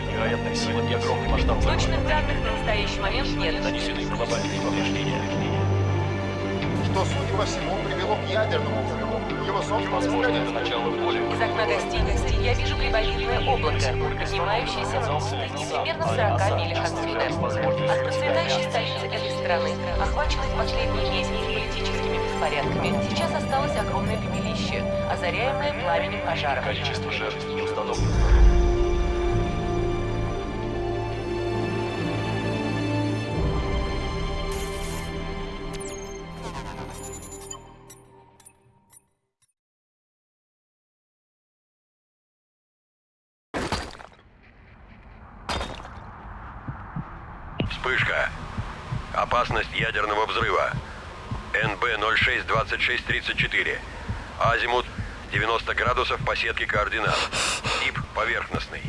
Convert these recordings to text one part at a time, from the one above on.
Невероятных сил и огромный масштаб. Точных данных на настоящий момент нет. Нанесены глобальные повреждения. Что, судя по всему, привело к ядерному взрыву. Его собственное Возможно, это начало в. Из окна гостиности я вижу приболитное облако, поднимающееся на густой, примерно в 40 милях отсюда. От процветающей столицы этой страны охвачены в последние месяцы политическими беспорядками. Сейчас осталось огромное пепелище, озаряемое пламенем пожаров. Количество жертв не установлено. Вспышка. Опасность ядерного взрыва. НБ 062634. Азимут 90 градусов по сетке координат. Тип поверхностный.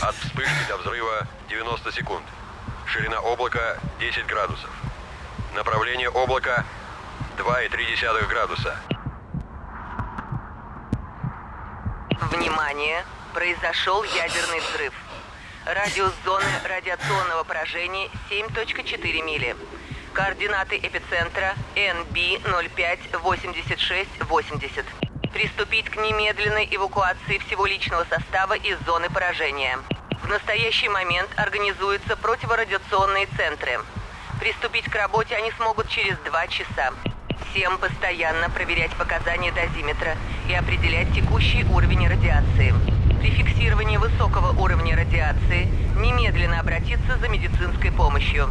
От вспышки до взрыва 90 секунд. Ширина облака 10 градусов. Направление облака 2,3 градуса. Внимание! Произошел ядерный взрыв. Радиус зоны радиационного поражения 7.4 мили. Координаты эпицентра NB058680. Приступить к немедленной эвакуации всего личного состава из зоны поражения. В настоящий момент организуются противорадиационные центры. Приступить к работе они смогут через два часа. Всем постоянно проверять показания дозиметра и определять текущий уровень радиации. Радиации немедленно обратиться за медицинской помощью.